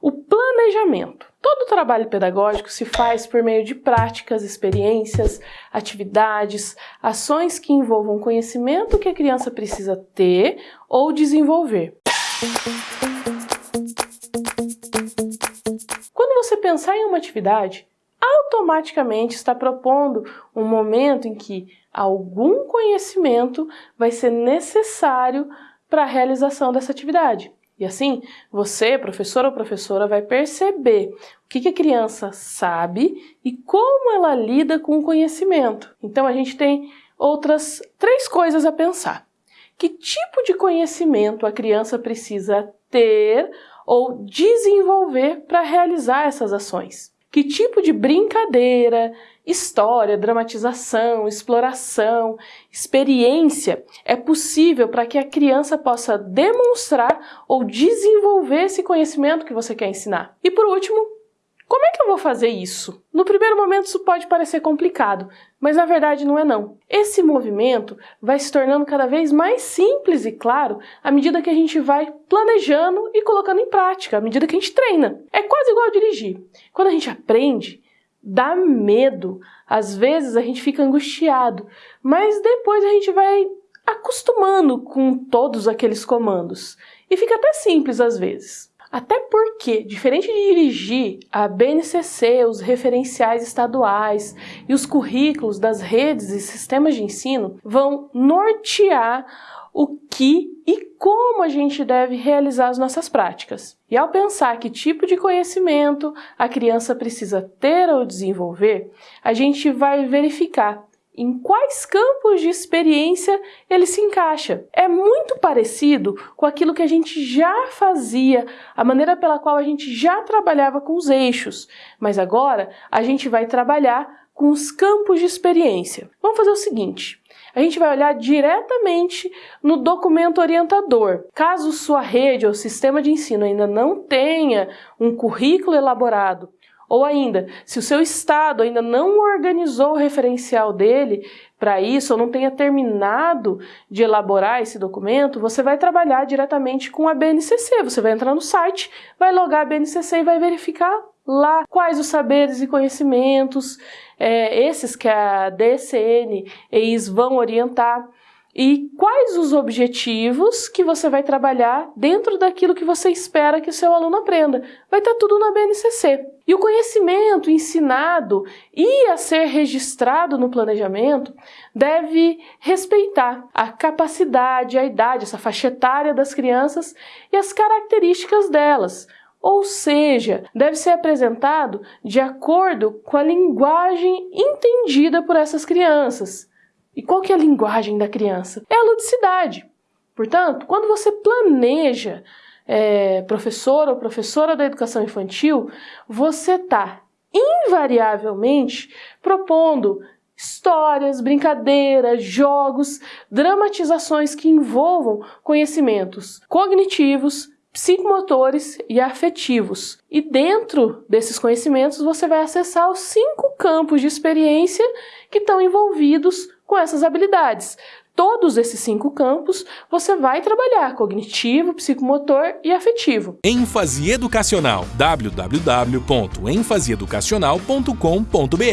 o planejamento. Todo trabalho pedagógico se faz por meio de práticas, experiências, atividades, ações que envolvam conhecimento que a criança precisa ter ou desenvolver. Quando você pensar em uma atividade, automaticamente está propondo um momento em que algum conhecimento vai ser necessário para a realização dessa atividade. E assim, você, professor ou professora, vai perceber o que, a criança sabe e como ela lida com o conhecimento. Então a gente tem outras três coisas a pensar. Que tipo de conhecimento a criança precisa ter ou desenvolver para realizar essas ações? Que tipo de brincadeira, história, dramatização, exploração, experiência é possível para que a criança possa demonstrar ou desenvolver esse conhecimento que você quer ensinar? E por último, como é que eu vou fazer isso? No primeiro momento isso pode parecer complicado, mas na verdade não é não. Esse movimento vai se tornando cada vez mais simples e claro à medida que a gente vai planejando e colocando em prática, à medida que a gente treina. É quase igual a dirigir. Quando a gente aprende, dá medo, às vezes a gente fica angustiado, mas depois a gente vai acostumando com todos aqueles comandos e fica até simples às vezes. Até porque, diferente de dirigir, a BNCC, os referenciais estaduais e os currículos das redes e sistemas de ensino vão nortear o que e como a gente deve realizar as nossas práticas. E ao pensar que tipo de conhecimento a criança precisa ter ou desenvolver, a gente vai verificar em quais campos de experiência ele se encaixa. É muito parecido com aquilo que a gente já fazia, a maneira pela qual a gente já trabalhava com os eixos, mas agora a gente vai trabalhar com os campos de experiência. Vamos fazer o seguinte, a gente vai olhar diretamente no documento orientador. Caso sua rede ou sistema de ensino ainda não tenha um currículo elaborado ou ainda, se o seu estado ainda não organizou o referencial dele para isso, ou não tenha terminado de elaborar esse documento, você vai trabalhar diretamente com a BNCC. Você vai entrar no site, vai logar a BNCC e vai verificar lá quais os saberes e conhecimentos, é, esses que a DCN e IS vão orientar e quais os objetivos que você vai trabalhar dentro daquilo que você espera que o seu aluno aprenda. Vai estar tudo na BNCC. E o conhecimento ensinado e a ser registrado no planejamento deve respeitar a capacidade, a idade, essa faixa etária das crianças e as características delas. Ou seja, deve ser apresentado de acordo com a linguagem entendida por essas crianças. E qual que é a linguagem da criança? É a ludicidade. Portanto, quando você planeja é, professor ou professora da educação infantil, você está invariavelmente propondo histórias, brincadeiras, jogos, dramatizações que envolvam conhecimentos cognitivos, psicomotores e afetivos. E dentro desses conhecimentos você vai acessar os cinco campos de experiência que estão envolvidos com essas habilidades. Todos esses cinco campos você vai trabalhar cognitivo, psicomotor e afetivo. ênfase educacional www.enfaseeducacional.com.br